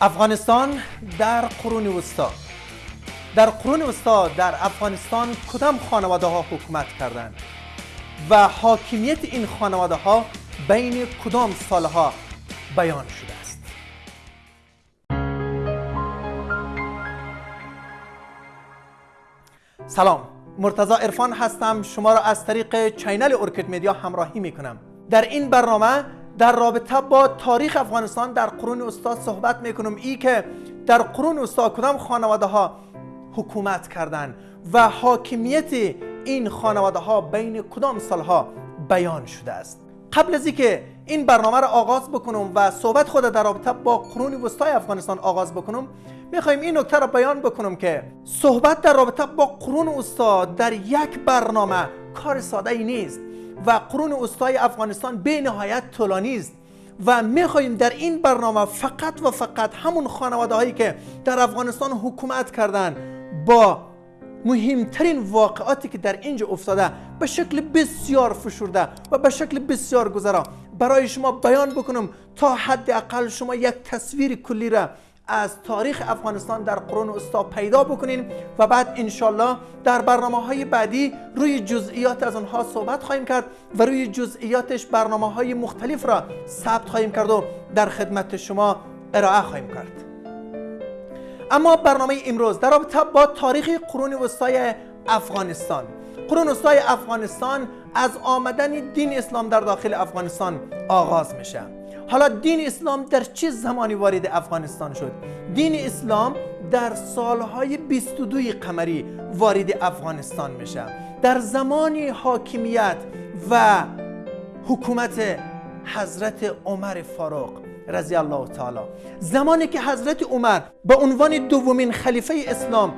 افغانستان در قرون وسطا. در قرون وسطا در افغانستان کدام خانواده ها حکومت کردند؟ و حاکمیت این خانواده ها بین کدام سالها بیان شده است؟ سلام مرتضا ارفان هستم. شما را از طریق چینل اورکید میدیا همراهی می کنم در این برنامه در رابطه با تاریخ افغانستان در قرون وسطا صحبت می‌کنم. ای که در قرون وسطا کدام خانواده ها حکومت کردند و حاکمیت این خانواده ها بین کدام سالها بیان شده است؟ قبل از اینکه این برنامه را آغاز بکنم و صحبت خود در رابطه با قرون وسطای افغانستان آغاز بکنم می‌خوایم این نکته را بیان بکنم که صحبت در رابطه با قرون وسطا در یک برنامه کار ساده ای نیست. و قرون وسطای افغانستان به نهایت طولانی است. و می‌خواهیم در این برنامه فقط و فقط همون خانواده هایی که در افغانستان حکومت کردن با مهمترین واقعاتی که در اینجا افتاده به شکل بسیار فشرده و به شکل بسیار گذرا. برای شما بیان بکنم تا حداقل شما یک تصویر کلی را از تاریخ افغانستان در قرون استا پیدا بکنین و بعد انشالله در برنامه های بعدی روی جزئیات از آنها صحبت خواهیم کرد و روی جزئیاتش برنامه های مختلف را ثبت خواهیم کرد و در خدمت شما ارائه خواهیم کرد. اما برنامه امروز در رابطه با تاریخ قرون وسطای افغانستان. قرون وسطای افغانستان از آمدن دین اسلام در داخل افغانستان آغاز میشه. حالا دین اسلام در چه زمانی وارد افغانستان شد؟ دین اسلام در سالهای 22 قمری وارد افغانستان میشه. در زمان حاکمیت و حکومت حضرت عمر فاروق رضی الله تعالی. زمانی که حضرت عمر به عنوان دومین خلیفه اسلام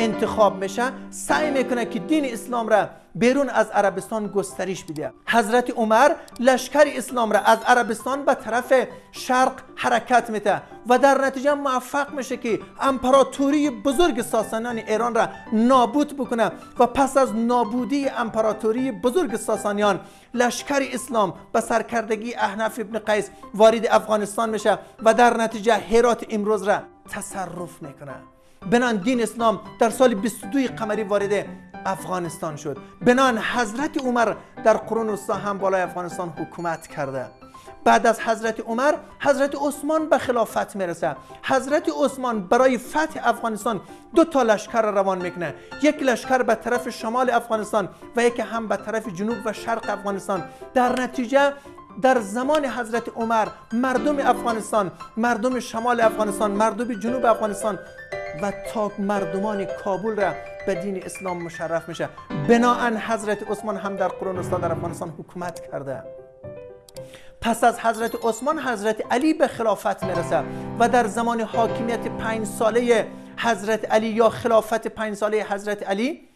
انتخاب میشه سعی می‌کنه که دین اسلام را بیرون از عربستان گسترش بده. حضرت عمر لشکر اسلام را از عربستان به طرف شرق حرکت میده و در نتیجه موفق میشه که امپراتوری بزرگ ساسانیان ایران را نابود بکنه و پس از نابودی امپراتوری بزرگ ساسانیان لشکر اسلام به سرکردگی احنف ابن قیس وارد افغانستان میشه و در نتیجه هرات امروز را تصرف می‌کنه. بنان دین اسلام در سال 22 قمری وارد افغانستان شد. بنان حضرت عمر در قرون وسطا هم بالای افغانستان حکومت کرده. بعد از حضرت عمر حضرت عثمان به خلافت می‌رسه. حضرت عثمان برای فتح افغانستان دو تا لشکر روان می‌کنه. یک لشکر به طرف شمال افغانستان و یک هم به طرف جنوب و شرق افغانستان. در نتیجه در زمان حضرت عمر مردم افغانستان مردم شمال افغانستان مردم جنوب افغانستان و تا مردمان کابل را به دین اسلام مشرف میشه. بناهن حضرت عثمان هم در قرون وسطا در افغانستان حکومت کرده. پس از حضرت عثمان حضرت علی به خلافت می‌رسه و در زمان حاکمیت پنج ساله حضرت علی یا خلافت پنج ساله حضرت علی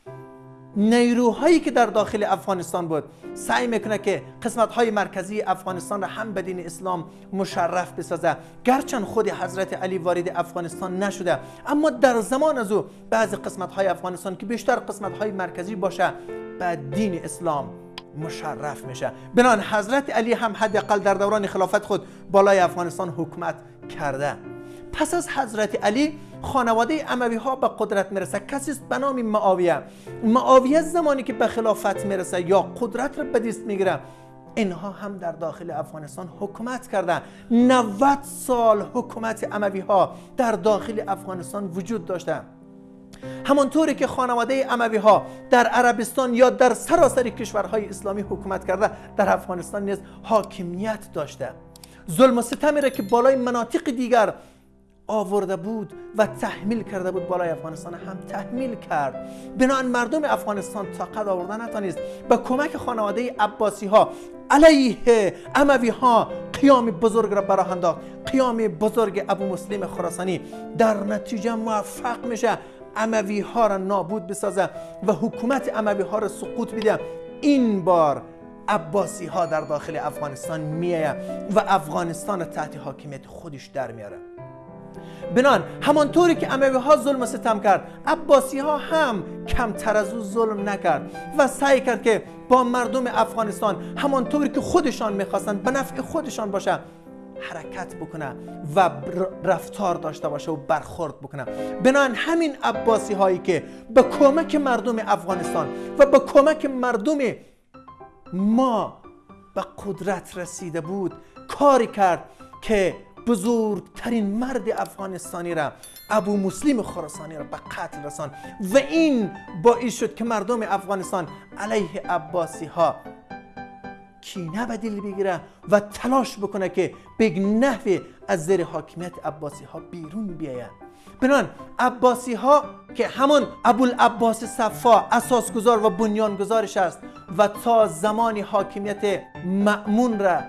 نیروهایی که در داخل افغانستان بود. سعی می‌کنه که قسمت های مرکزی افغانستان را هم به دین اسلام مشرف بسازه. گرچند خود حضرت علی وارد افغانستان نشده اما در زمان از او بعضی قسمت های افغانستان که بیشتر قسمت های مرکزی باشه به دین اسلام مشرف میشه. بنان حضرت علی هم حداقل در دوران خلافت خود بالای افغانستان حکومت کرده. پس از حضرت علی خانواده اموی ها به قدرت می‌رسه. کسی است به نام معاویه. معاویه زمانی که به خلافت می‌رسه یا قدرت رو به دست می‌گیره اینها هم در داخل افغانستان حکومت کردن 90 سال حکومت اموی ها در داخل افغانستان وجود داشته. همانطوری که خانواده اموی ها در عربستان یا در سراسر کشورهای اسلامی حکومت کرده در افغانستان نیز حاکمیت داشته. ظلم و ستمی را که بالای مناطق دیگر آورده بود و تحمیل کرده بود بالای افغانستان. هم تحمیل کرد. بنابراین مردم افغانستان طاقت آوردن نتانست به کمک خانواده عباسی ها علیه اموی ها قیام بزرگ را براه انداخت. قیام بزرگ ابو مسلم خراسانی. در نتیجه موفق میشه اموی ها را نابود بسازه و حکومت اموی ها را سقوط بده. این بار عباسی ها در داخل افغانستان میایه و افغانستان تحت حاکمیت خودش در میاره بنان همانطوری که اموی ها ظلم و ستم کرد عباسی ها هم کمتر از او ظلم نکرد و سعی کرد که با مردم افغانستان همانطوری که خودشان می‌خواستند به نفع خودشان باشه حرکت بکنه و رفتار داشته باشه و برخورد بکنه. بنان همین عباسی هایی که به کمک مردم افغانستان و به کمک مردم ما به قدرت رسیده بود کاری کرد که بزرگترین مرد افغانستانی را ابو مسلم خراسانی را به قتل رسان. و این باعث شد که مردم افغانستان علیه عباسی ها کینه به دل بگیره و تلاش بکنه که به نحوی از زیر حاکمیت عباسی ها بیرون بیاید. بنان عباسی ها که همون ابوالعباس صفا اساسگذار و بنیانگذارش است و تا زمانی حاکمیت مأمون را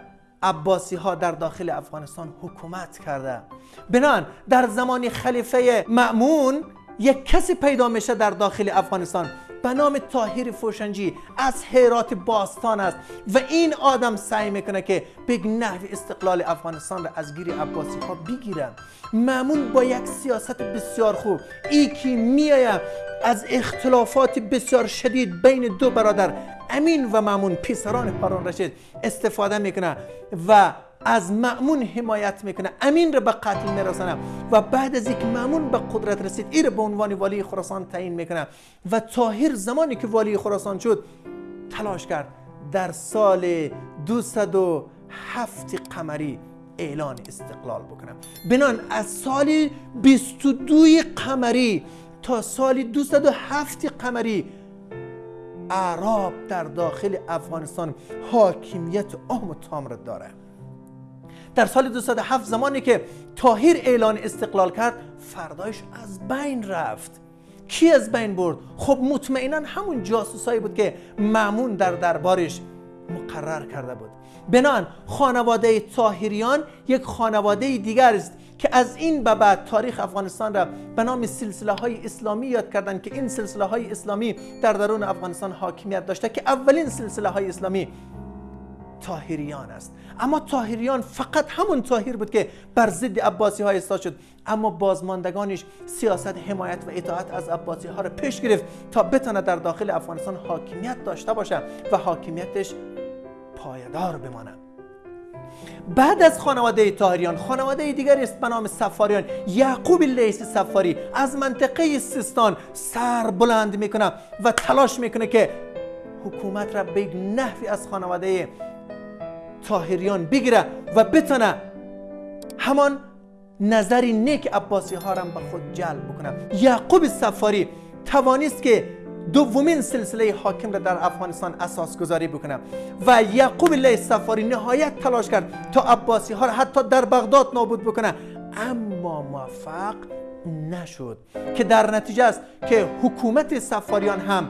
عباسی ها در داخل افغانستان حکومت کرده. بنان در زمان خلیفه مأمون یک کسی پیدا میشه در داخل افغانستان به نام تاهیر فوشنجی از حیرات باستان است و این آدم سعی می‌کنه که به نحو استقلال افغانستان را از گیری عباسی ها بگیره. معمون با یک سیاست بسیار خوب. ای که میآید از اختلافات بسیار شدید بین دو برادر امین و معمون پیسران هارون رشید استفاده می‌کنه و از معمون حمایت می‌کنه. امین رو به قتل میرسانه و بعد از اینکه معمون به قدرت رسید این به عنوان والی خراسان تعیین می‌کنه و تاهر زمانی که والی خراسان شد تلاش کرد در سال 207 قمری اعلان استقلال بکنه. بنان از سال 22 قمری تا سال 207 قمری اعراب در داخل افغانستان حاکمیت عام و تام داره. در سال 207 زمانی که تاهیر اعلان استقلال کرد فردایش از بین رفت. کی از بین برد؟ خب مطمئنا همون جاسوسایی بود که معمون در دربارش مقرر کرده بود. بنان. خانواده تاهیریان یک خانواده دیگر است که از این به بعد تاریخ افغانستان را به نام سلسله های اسلامی یاد کردند که این سلسله های اسلامی در درون افغانستان حاکمیت داشته که اولین سلسله های اسلامی تاهریان است. اما تاهریان فقط همون تاهیر بود که بر ضد عباسی ها ایستاد شد. اما بازماندگانش سیاست حمایت و اطاعت از عباسی ها را پیش گرفت تا بتونه در داخل افغانستان حاکمیت داشته باشه و حاکمیتش پایدار بمانه بعد از خانواده تاهریان خانواده دیگری است به نام سفاریان. یعقوب لیس سفاری از منطقه سیستان سر بلند می‌کنه و تلاش می‌کنه که حکومت را به نحوی از خانواده تاهریان بگیره و بتونه همان نظری نیک عباسی ها را به خود جلب بکنه. یعقوب سفاری توانست که دومین سلسله حاکم را در افغانستان اساس گذاری بکنه. و یعقوب الله سفاری نهایت تلاش کرد تا عباسی ها را حتی در بغداد نابود بکنه. اما موفق نشد که در نتیجه است که حکومت سفاریان هم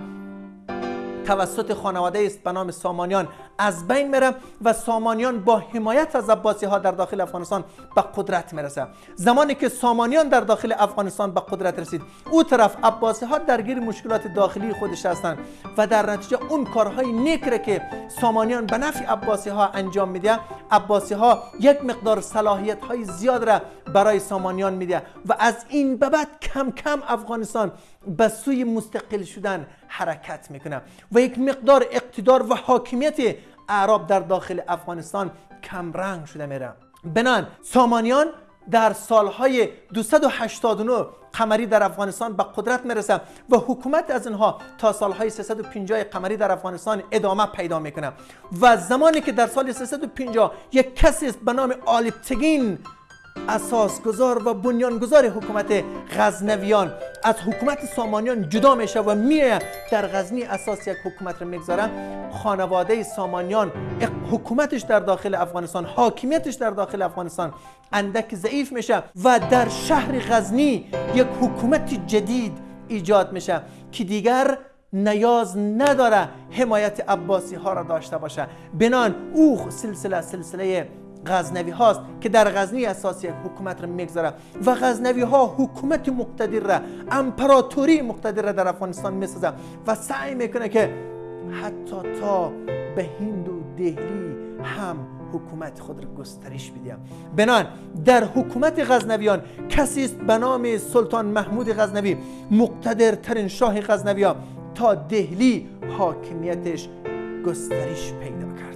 توسط خانواده است به نام سامانیان از بین میره و سامانیان با حمایت از عباسی ها در داخل افغانستان به قدرت می‌رسه. زمانی که سامانیان در داخل افغانستان به قدرت رسید او طرف عباسی ها درگیر مشکلات داخلی خودش هستند و در نتیجه اون کارهای نیک که سامانیان به نفع عباسی ها انجام میده عباسی ها یک مقدار صلاحیت های زیاد را برای سامانیان میده و از این به بعد کم کم افغانستان به سوی مستقل شدن حرکت می‌کنه. و یک مقدار اقتدار و حاکمیت اعراب در داخل افغانستان کمرنگ شده میره. بنان سامانیان در سالهای 289 قمری در افغانستان به قدرت می‌رسه و حکومت از اینها تا سالهای 350 قمری در افغانستان ادامه پیدا می‌کنه. و زمانی که در سال 350 یک کسی است به نام آلیپتگین اساسگذار و بنیانگذار حکومت غزنویان. از حکومت سامانیان جدا میشه و میه در غزنی اساس یک حکومت رو می‌گذاره خانواده سامانیان حکومتش در داخل افغانستان حاکمیتش در داخل افغانستان اندک ضعیف میشه و در شهر غزنی یک حکومت جدید ایجاد میشه که دیگر نیاز نداره حمایت عباسی ها را داشته باشه. بنان او سلسله سلسله غزنوی هاست که در غزنی اساس یک حکومت را می‌گذاره و غزنوی ها حکومت مقتدر را امپراتوری مقتدر را در افغانستان می‌سازه و سعی می‌کنه که حتی تا به هند و دهلی هم حکومت خود را گسترش بده. بنان در حکومت غزنویان کسی است به نام سلطان محمود غزنوی مقتدرترین شاه غزنوی تا دهلی حاکمیتش گسترش پیدا کرد.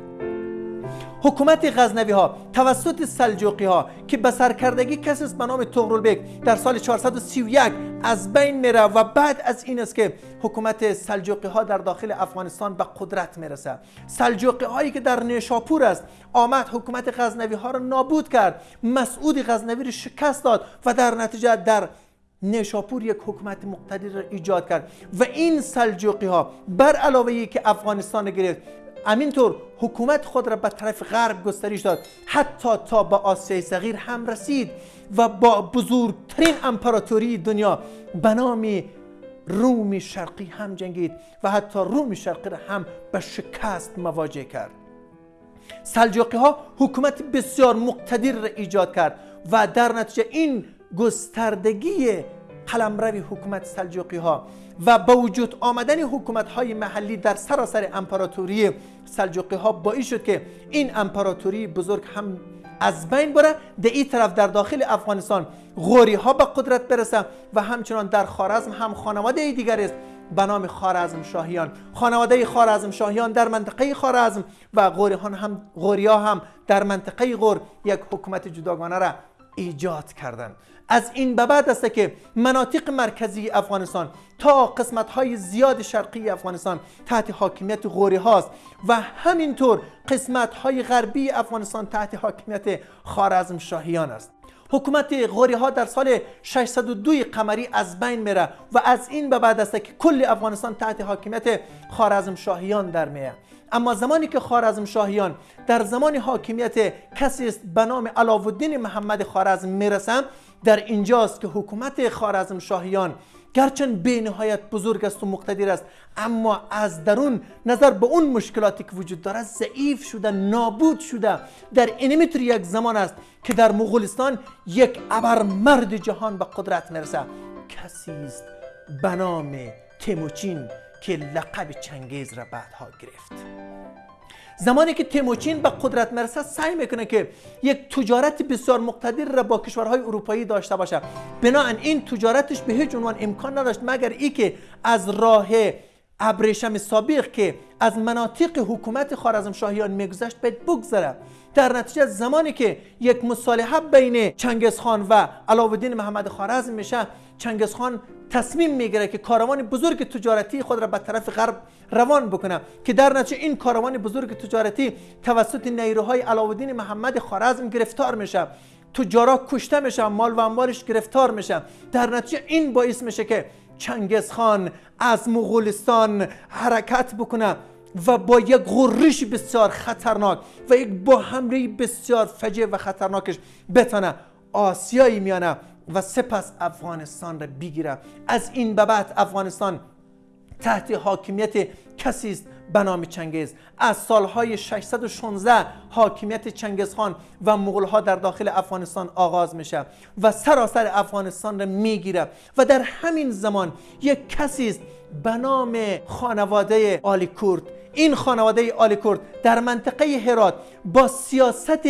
حکومت غزنوی ها توسط سلجوقی ها که به سرکردگی کسی است به نام تغرلبک در سال 431 از بین میره و بعد از این است که حکومت سلجوقی ها در داخل افغانستان به قدرت می‌رسه. سلجوقی هایی که در نیشاپور است آمد حکومت غزنوی ها را نابود کرد مسعود غزنوی را شکست داد و در نتیجه در نیشاپور یک حکومت مقتدر را ایجاد کرد. و این سلجوقی ها بر علاوه ای که افغانستان گرفت همینطور حکومت خود را به طرف غرب گسترش داد. حتی تا به آسیای صغیر هم رسید و با بزرگترین امپراتوری دنیا به نام روم شرقی هم جنگید و حتی روم شرقی را هم به شکست مواجه کرد. سلجوقی ها حکومت بسیار مقتدر را ایجاد کرد و در نتیجه این گستردگی قلمرو حکومت سلجوقی ها و با وجود آمدن حکومت های محلی در سراسر امپراتوری سلجوقی ها باعث شد که این امپراتوری بزرگ هم از بین بره در این طرف در داخل افغانستان غوری ها به قدرت برسه و همچنان در خارزم هم خانواده دیگر است به نام خارزم شاهیان خانواده خارزم شاهیان در منطقه خارزم و غوریان هم غوریا هم در منطقه غور یک حکومت جداگانه را ایجاد کردند از این به بعد است که مناطق مرکزی افغانستان تا قسمت های زیاد شرقی افغانستان تحت حاکمیت غوری هاست و همینطور قسمت های غربی افغانستان تحت حاکمیت خارزم شاهیان است. حکومت غوری ها در سال 602 قمری از بین میره و از این به بعد است که کل افغانستان تحت حاکمیت خارزم شاهیان در میه. اما زمانی که خارزم شاهیان در زمان حاکمیت کسی است به نام علاءالدین محمد خارزم می‌رسند در اینجاست که حکومت خارزم شاهیان گرچند به نهایت بزرگ است و مقتدر است اما از درون نظر به اون مشکلاتی که وجود داره ضعیف شده نابود شده. در این یک زمان است که در مغولستان یک ابرمرد جهان به قدرت می‌رسه. کسی است به نام تیموچین که لقب چنگیز را بعدها گرفت. زمانی که تیموچین به قدرت مرسه سعی می‌کنه که یک تجارت بسیار مقتدر را با کشورهای اروپایی داشته باشه. بنابراین این تجارتش به هیچ عنوان امکان نداشت مگر ای که از راه ابریشم سابق که از مناطق حکومت خارزم شاهیان میگذشت باید بگذره. در نتیجه زمانی که یک مصالحه بین چنگزخان و علاءالدین محمد خارزم میشه چنگزخان تصمیم می‌گیره که کاروان بزرگ تجارتی خود را به طرف غرب روان بکنه که در نتیجه این کاروان بزرگ تجارتی توسط نیروهای علاءالدین محمد خارزم گرفتار میشه تجارا کشته میشه مال و اموالش گرفتار میشه. در نتیجه این باعث میشه که چنگز خان از مغولستان حرکت بکنه و با یک غرش بسیار خطرناک و یک با حمله بسیار فجه و خطرناکش بتانه آسیایی میانه و سپس افغانستان را بگیره از این به بعد افغانستان تحت حاکمیت کسی است به نام چنگیز. از سالهای 616 حاکمیت چنگیز خان و مغول ها در داخل افغانستان آغاز میشه و سراسر افغانستان را می‌گیره و در همین زمان یک کسی است به نام خانواده آلی کورد این خانواده آلی کورد در منطقه هرات با سیاست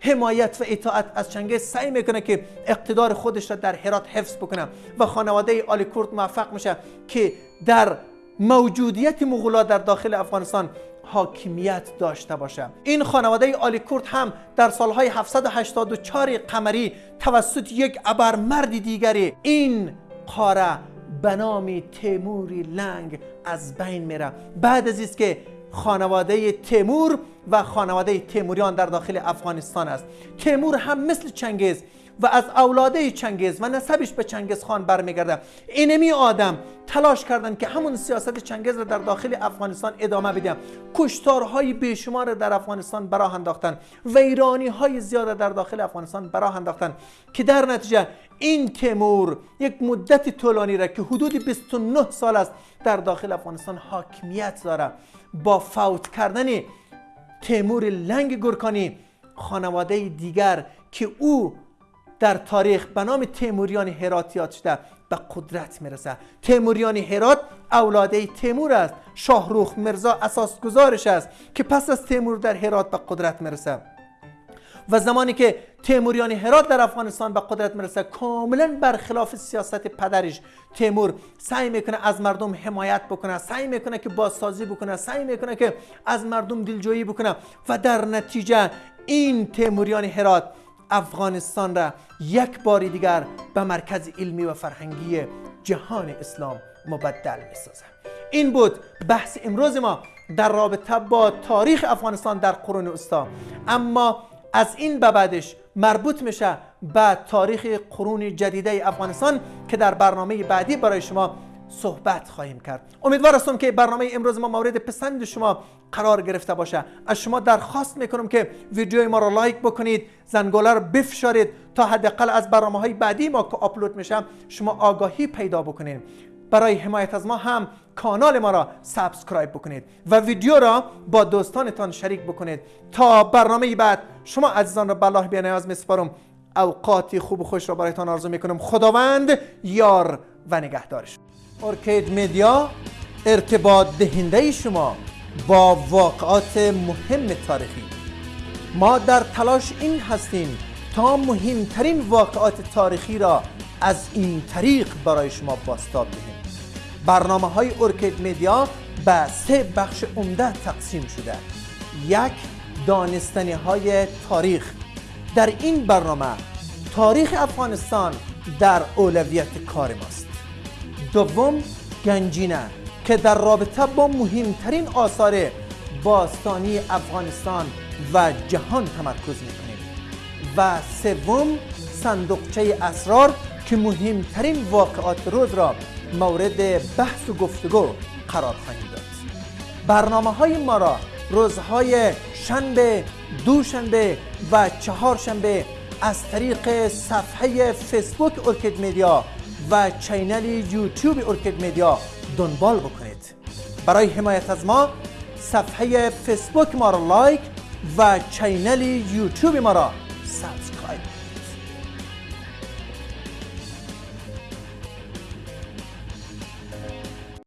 حمایت و اطاعت از چنگیز سعی می‌کنه که اقتدار خودش را در هرات حفظ بکنه و خانواده آلی کورد موفق میشه که در موجودیت مغولا در داخل افغانستان حاکمیت داشته باشه. این خانواده آلی کورد هم در سالهای 784 قمری توسط یک ابرمرد دیگری این قاره به نام تیموری لنگ از بین میره. بعد از است که خانواده تیمور و خانواده تیموریان در داخل افغانستان است. تیمور هم مثل چنگیز و از اولاده چنگیز و نسبش به چنگیز خان برمیگرده. اینمی آدم تلاش کردند که همون سیاست چنگیز را در داخل افغانستان ادامه بدیم کشتارهای بیشمار در افغانستان براه انداختن. ویرانی های زیاد در داخل افغانستان براه انداختن. که در نتیجه این تیمور یک مدت طولانی را که حدود 29 سال است در داخل افغانستان حاکمیت داره. با فوت کردن تیمور لنگ گرکانی خانواده دیگر که او در تاریخ به نام تیموریان هراتیات شده به قدرت می‌رسه. تیموریان هرات اولاده تیمور است. شاهروخ مرزا اساس گزارش است که پس از تیمور در هرات به قدرت می‌رسه. و زمانی که تیموریان هرات در افغانستان به قدرت می‌رسه کاملا برخلاف سیاست پدرش تیمور سعی می‌کنه از مردم حمایت بکنه سعی می‌کنه که بازسازی بکنه سعی می‌کنه که از مردم دلجویی بکنه و در نتیجه این تیموریان هرات افغانستان را یک بار دیگر به مرکز علمی و فرهنگی جهان اسلام مبدل می‌سازه. این بود بحث امروز ما در رابطه با تاریخ افغانستان در قرون استا اما از این به بعدش مربوط میشه به تاریخ قرون جدیده افغانستان که در برنامه بعدی برای شما صحبت خواهیم کرد. امیدوار هستم که برنامه امروز ما مورد پسند شما قرار گرفته باشه. از شما درخواست می‌کنم که ویدیوی ما رو لایک بکنید زنگوله رو بفشارید تا حداقل از برنامه های بعدی ما که آپلود میشه شما آگاهی پیدا بکنید. برای حمایت از ما هم کانال ما را subscribe بکنید و ویدیو را با دوستانتان شریک بکنید. تا برنامه بعد شما عزیزان را به الله بیانیاز میسپارم اوقاتی خوب و خوش را برایتان آرزو می‌کنم خداوند یار و نگهدارش ارکید میدیا ارتباط دهنده شما با واقعات مهم تاریخی. ما در تلاش این هستیم تا مهمترین واقعات تاریخی را از این طریق برای شما باستاب دهیم. برنامه های ارکید میدیا به سه بخش عمده تقسیم شده. یک دانستنی های تاریخ. در این برنامه تاریخ افغانستان در اولویت کار ماست. دوم گنجینه که در رابطه با مهمترین آثار باستانی افغانستان و جهان تمرکز می‌کنیم. و سوم صندوقچه اسرار که مهمترین واقعات روز را مورد بحث و گفتگو قرار خواهیم داد. برنامه های ما را روزهای شنبه دوشنبه و چهارشنبه از طریق صفحه فیسبوک ارکید میدیا و channel یوتیوب ارکید میدیا دنبال بکنید. برای حمایت از ما صفحه فیسبوک ما را لایک و channel یوتیوب ما را subscribe